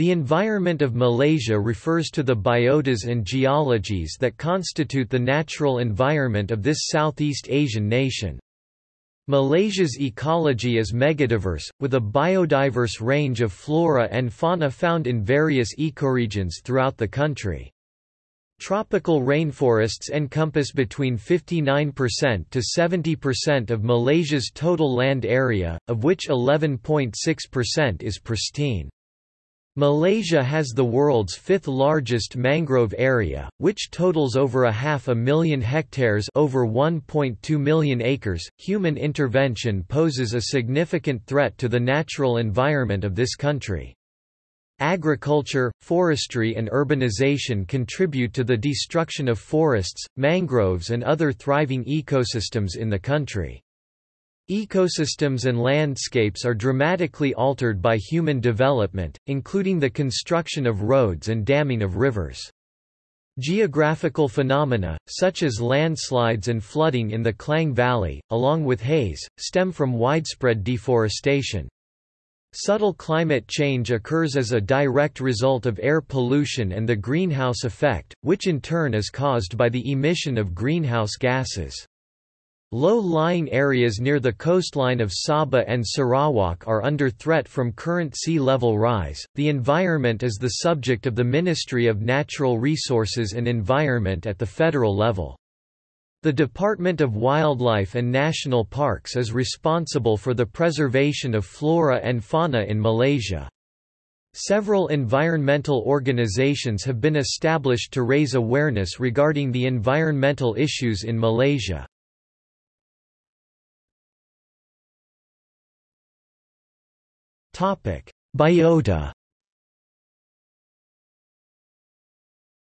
The environment of Malaysia refers to the biotas and geologies that constitute the natural environment of this Southeast Asian nation. Malaysia's ecology is megadiverse, with a biodiverse range of flora and fauna found in various ecoregions throughout the country. Tropical rainforests encompass between 59% to 70% of Malaysia's total land area, of which 11.6% is pristine. Malaysia has the world's fifth largest mangrove area, which totals over a half a million hectares over 1.2 million acres. Human intervention poses a significant threat to the natural environment of this country. Agriculture, forestry and urbanization contribute to the destruction of forests, mangroves and other thriving ecosystems in the country. Ecosystems and landscapes are dramatically altered by human development, including the construction of roads and damming of rivers. Geographical phenomena, such as landslides and flooding in the Klang Valley, along with haze, stem from widespread deforestation. Subtle climate change occurs as a direct result of air pollution and the greenhouse effect, which in turn is caused by the emission of greenhouse gases. Low-lying areas near the coastline of Sabah and Sarawak are under threat from current sea level rise. The environment is the subject of the Ministry of Natural Resources and Environment at the federal level. The Department of Wildlife and National Parks is responsible for the preservation of flora and fauna in Malaysia. Several environmental organizations have been established to raise awareness regarding the environmental issues in Malaysia. Biota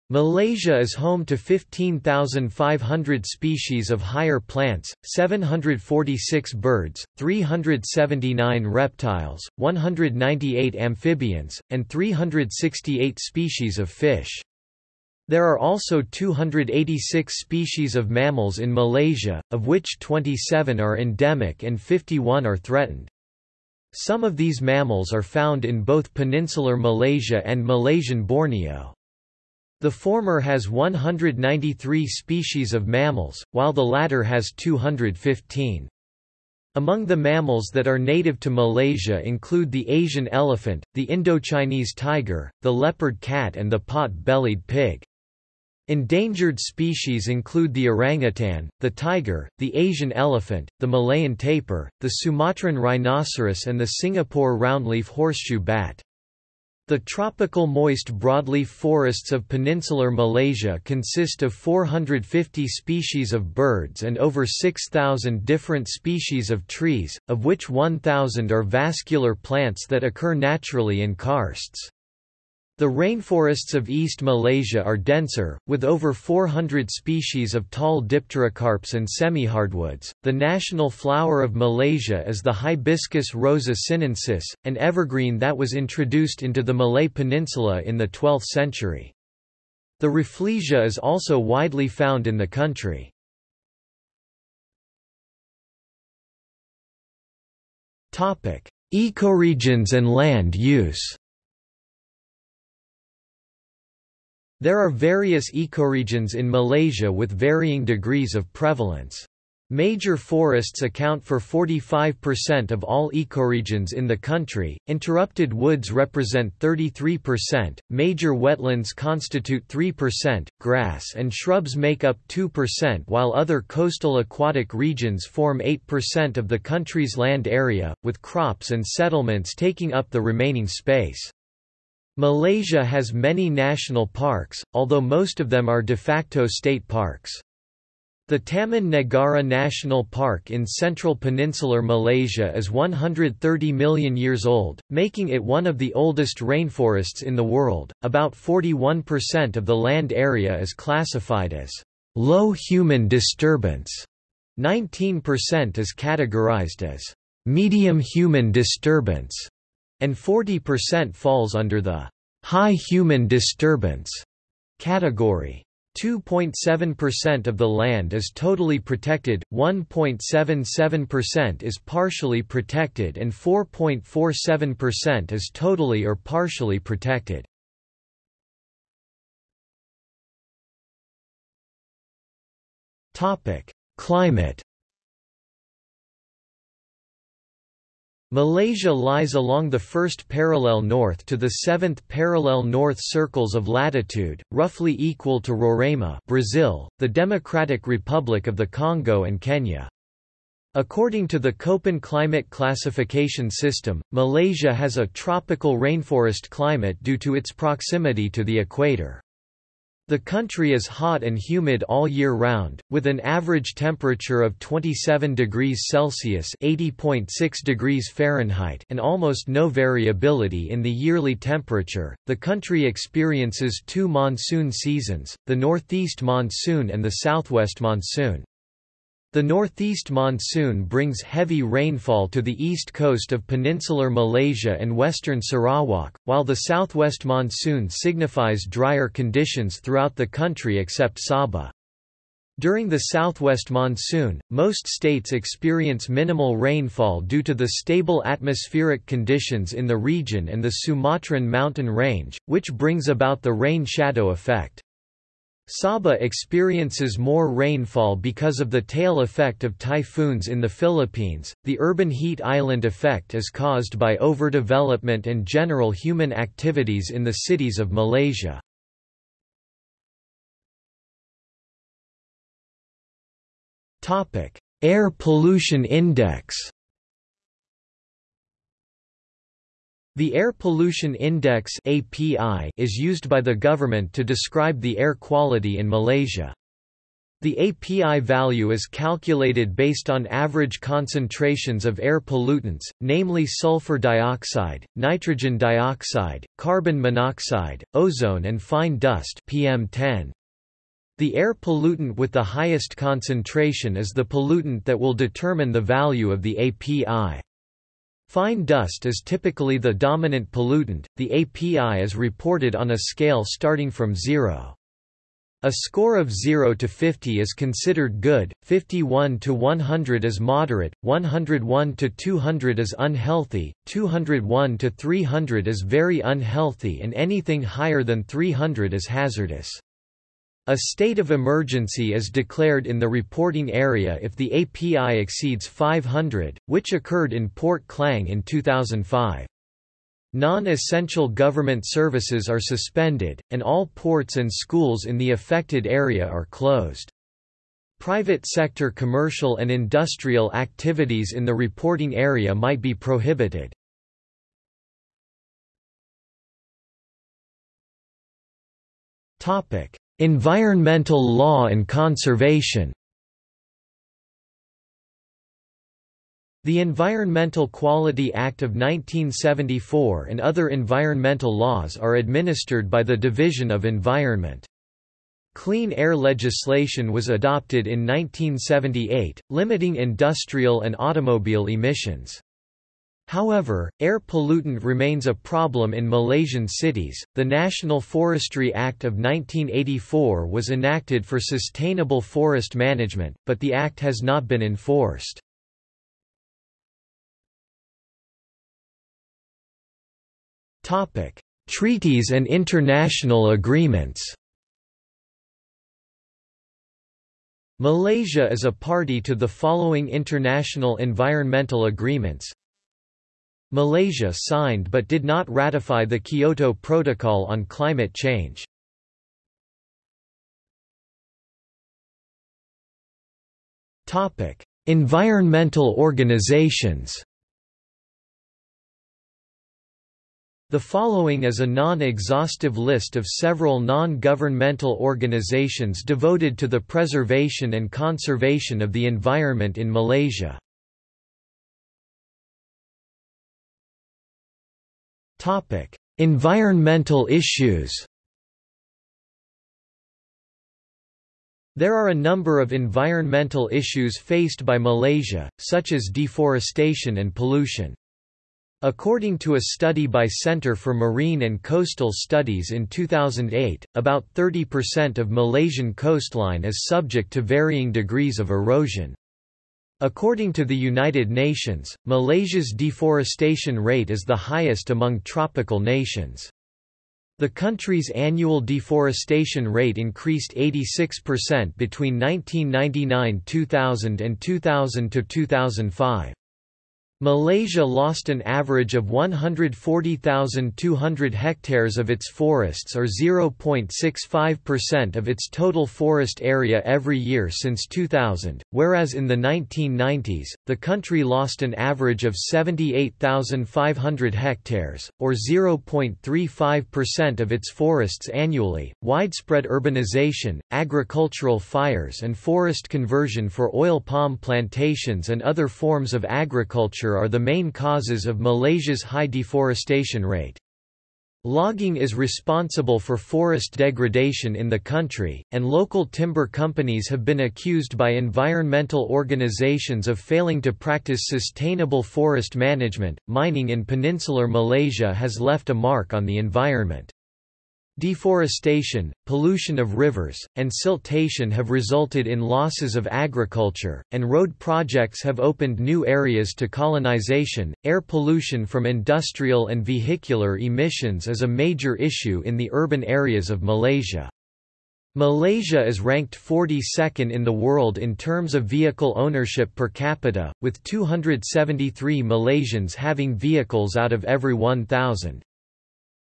Malaysia is home to 15,500 species of higher plants, 746 birds, 379 reptiles, 198 amphibians, and 368 species of fish. There are also 286 species of mammals in Malaysia, of which 27 are endemic and 51 are threatened. Some of these mammals are found in both peninsular Malaysia and Malaysian Borneo. The former has 193 species of mammals, while the latter has 215. Among the mammals that are native to Malaysia include the Asian elephant, the Indochinese tiger, the leopard cat and the pot-bellied pig. Endangered species include the orangutan, the tiger, the Asian elephant, the Malayan tapir, the Sumatran rhinoceros and the Singapore roundleaf horseshoe bat. The tropical moist broadleaf forests of peninsular Malaysia consist of 450 species of birds and over 6,000 different species of trees, of which 1,000 are vascular plants that occur naturally in karsts. The rainforests of East Malaysia are denser, with over 400 species of tall dipterocarps and semi-hardwoods. The national flower of Malaysia is the Hibiscus rosa sinensis, an evergreen that was introduced into the Malay Peninsula in the 12th century. The Rafflesia is also widely found in the country. Topic: Ecoregions and land use There are various ecoregions in Malaysia with varying degrees of prevalence. Major forests account for 45% of all ecoregions in the country, interrupted woods represent 33%, major wetlands constitute 3%, grass and shrubs make up 2% while other coastal aquatic regions form 8% of the country's land area, with crops and settlements taking up the remaining space. Malaysia has many national parks, although most of them are de facto state parks. The Taman Negara National Park in central peninsular Malaysia is 130 million years old, making it one of the oldest rainforests in the world. About 41% of the land area is classified as low human disturbance. 19% is categorized as medium human disturbance and 40% falls under the high human disturbance category. 2.7% of the land is totally protected, 1.77% is partially protected and 4.47% is totally or partially protected. Climate Malaysia lies along the first parallel north to the seventh parallel north circles of latitude, roughly equal to Roraima Brazil, the Democratic Republic of the Congo and Kenya. According to the Köppen climate classification system, Malaysia has a tropical rainforest climate due to its proximity to the equator. The country is hot and humid all year round, with an average temperature of 27 degrees Celsius (80.6 degrees Fahrenheit) and almost no variability in the yearly temperature. The country experiences two monsoon seasons: the northeast monsoon and the southwest monsoon. The northeast monsoon brings heavy rainfall to the east coast of peninsular Malaysia and western Sarawak, while the southwest monsoon signifies drier conditions throughout the country except Sabah. During the southwest monsoon, most states experience minimal rainfall due to the stable atmospheric conditions in the region and the Sumatran mountain range, which brings about the rain shadow effect. Sabah experiences more rainfall because of the tail effect of typhoons in the Philippines. The urban heat island effect is caused by overdevelopment and general human activities in the cities of Malaysia. Topic: Air pollution index. The Air Pollution Index (API) is used by the government to describe the air quality in Malaysia. The API value is calculated based on average concentrations of air pollutants, namely sulfur dioxide, nitrogen dioxide, carbon monoxide, ozone and fine dust PM10. The air pollutant with the highest concentration is the pollutant that will determine the value of the API. Fine dust is typically the dominant pollutant. The API is reported on a scale starting from 0. A score of 0 to 50 is considered good, 51 to 100 is moderate, 101 to 200 is unhealthy, 201 to 300 is very unhealthy and anything higher than 300 is hazardous. A state of emergency is declared in the reporting area if the API exceeds 500, which occurred in Port Klang in 2005. Non-essential government services are suspended, and all ports and schools in the affected area are closed. Private sector commercial and industrial activities in the reporting area might be prohibited. Topic: Environmental law and conservation The Environmental Quality Act of 1974 and other environmental laws are administered by the Division of Environment. Clean air legislation was adopted in 1978, limiting industrial and automobile emissions. However, air pollutant remains a problem in Malaysian cities. The National Forestry Act of 1984 was enacted for sustainable forest management, but the act has not been enforced. Topic: Treaties and international agreements. Malaysia is a party to the following international environmental agreements Malaysia signed but did not ratify the Kyoto Protocol on Climate Change. environmental organizations The following is a non-exhaustive list of several non-governmental organizations devoted to the preservation and conservation of the environment in Malaysia. Topic: Environmental issues. There are a number of environmental issues faced by Malaysia, such as deforestation and pollution. According to a study by Center for Marine and Coastal Studies in 2008, about 30% of Malaysian coastline is subject to varying degrees of erosion. According to the United Nations, Malaysia's deforestation rate is the highest among tropical nations. The country's annual deforestation rate increased 86% between 1999-2000 and 2000-2005. Malaysia lost an average of 140,200 hectares of its forests or 0.65% of its total forest area every year since 2000, whereas in the 1990s, the country lost an average of 78,500 hectares, or 0.35% of its forests annually. Widespread urbanization, agricultural fires, and forest conversion for oil palm plantations and other forms of agriculture are the main causes of Malaysia's high deforestation rate. Logging is responsible for forest degradation in the country, and local timber companies have been accused by environmental organizations of failing to practice sustainable forest management. Mining in peninsular Malaysia has left a mark on the environment. Deforestation, pollution of rivers, and siltation have resulted in losses of agriculture, and road projects have opened new areas to colonization. Air pollution from industrial and vehicular emissions is a major issue in the urban areas of Malaysia. Malaysia is ranked 42nd in the world in terms of vehicle ownership per capita, with 273 Malaysians having vehicles out of every 1,000.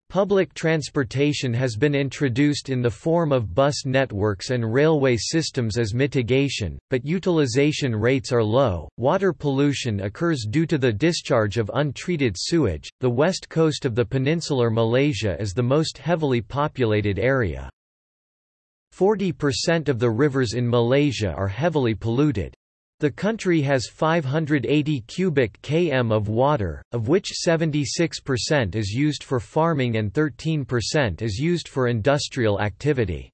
Public transportation has been introduced in the form of bus networks and railway systems as mitigation, but utilization rates are low. Water pollution occurs due to the discharge of untreated sewage. The west coast of the peninsular Malaysia is the most heavily populated area. 40% of the rivers in Malaysia are heavily polluted. The country has 580 cubic km of water, of which 76% is used for farming and 13% is used for industrial activity.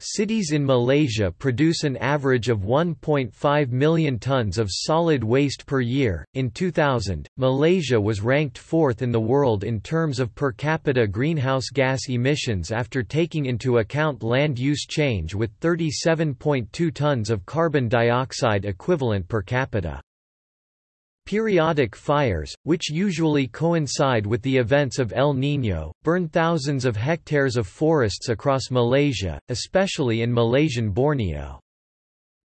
Cities in Malaysia produce an average of 1.5 million tons of solid waste per year. In 2000, Malaysia was ranked fourth in the world in terms of per capita greenhouse gas emissions after taking into account land use change with 37.2 tons of carbon dioxide equivalent per capita. Periodic fires, which usually coincide with the events of El Niño, burn thousands of hectares of forests across Malaysia, especially in Malaysian Borneo.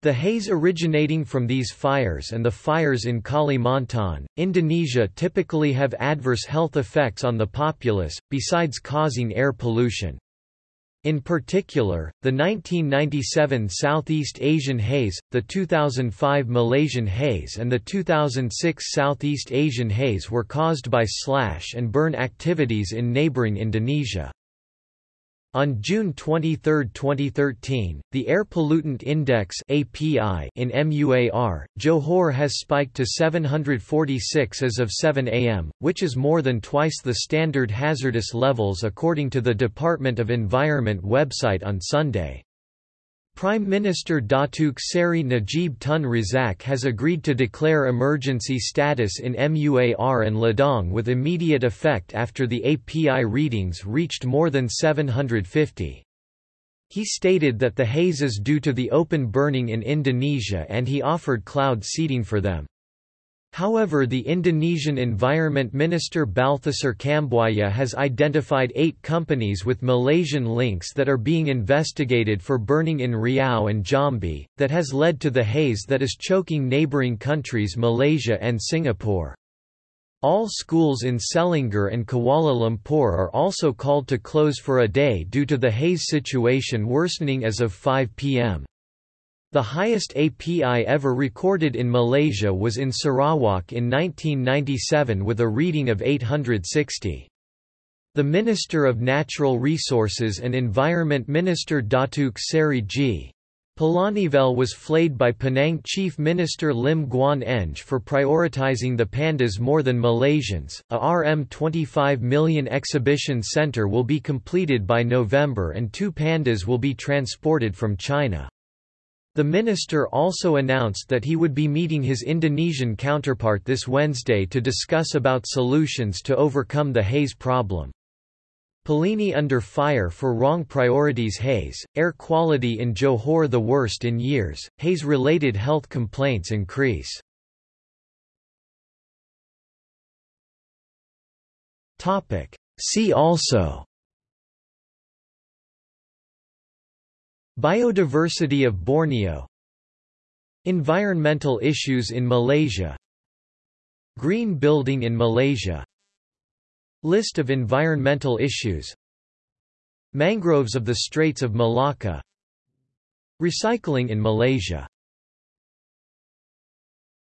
The haze originating from these fires and the fires in Kalimantan, Indonesia typically have adverse health effects on the populace, besides causing air pollution. In particular, the 1997 Southeast Asian haze, the 2005 Malaysian haze and the 2006 Southeast Asian haze were caused by slash and burn activities in neighboring Indonesia. On June 23, 2013, the Air Pollutant Index (API) in MUAR, Johor has spiked to 746 as of 7 am, which is more than twice the standard hazardous levels according to the Department of Environment website on Sunday. Prime Minister Datuk Seri Najib Tun Razak has agreed to declare emergency status in MUAR and Ledang with immediate effect after the API readings reached more than 750. He stated that the haze is due to the open burning in Indonesia and he offered cloud seeding for them. However the Indonesian Environment Minister Balthasar Kambuaya has identified eight companies with Malaysian links that are being investigated for burning in Riau and Jambi, that has led to the haze that is choking neighbouring countries Malaysia and Singapore. All schools in Selangor and Kuala Lumpur are also called to close for a day due to the haze situation worsening as of 5 p.m. The highest API ever recorded in Malaysia was in Sarawak in 1997 with a reading of 860. The Minister of Natural Resources and Environment Minister Datuk Seri G. Palanivel was flayed by Penang Chief Minister Lim Guan Eng for prioritizing the pandas more than Malaysians. A RM25 million exhibition center will be completed by November and two pandas will be transported from China. The minister also announced that he would be meeting his Indonesian counterpart this Wednesday to discuss about solutions to overcome the haze problem. Pelini under fire for wrong priorities haze, air quality in Johor the worst in years, haze-related health complaints increase. See also Biodiversity of Borneo. Environmental issues in Malaysia. Green building in Malaysia. List of environmental issues. Mangroves of the Straits of Malacca. Recycling in Malaysia